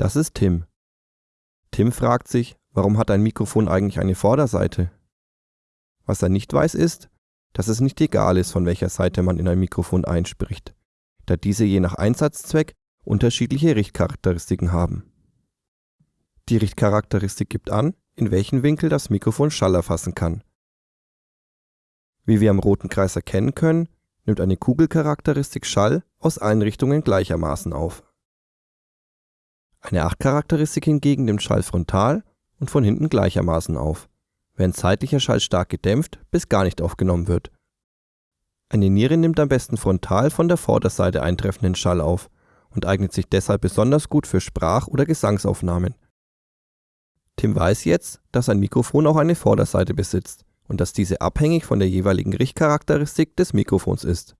Das ist Tim. Tim fragt sich, warum hat ein Mikrofon eigentlich eine Vorderseite? Was er nicht weiß ist, dass es nicht egal ist, von welcher Seite man in ein Mikrofon einspricht, da diese je nach Einsatzzweck unterschiedliche Richtcharakteristiken haben. Die Richtcharakteristik gibt an, in welchen Winkel das Mikrofon Schall erfassen kann. Wie wir am roten Kreis erkennen können, nimmt eine Kugelcharakteristik Schall aus allen Richtungen gleichermaßen auf. Eine Achtcharakteristik hingegen nimmt Schall frontal und von hinten gleichermaßen auf, während zeitlicher Schall stark gedämpft bis gar nicht aufgenommen wird. Eine Niere nimmt am besten frontal von der Vorderseite eintreffenden Schall auf und eignet sich deshalb besonders gut für Sprach- oder Gesangsaufnahmen. Tim weiß jetzt, dass ein Mikrofon auch eine Vorderseite besitzt und dass diese abhängig von der jeweiligen Richtcharakteristik des Mikrofons ist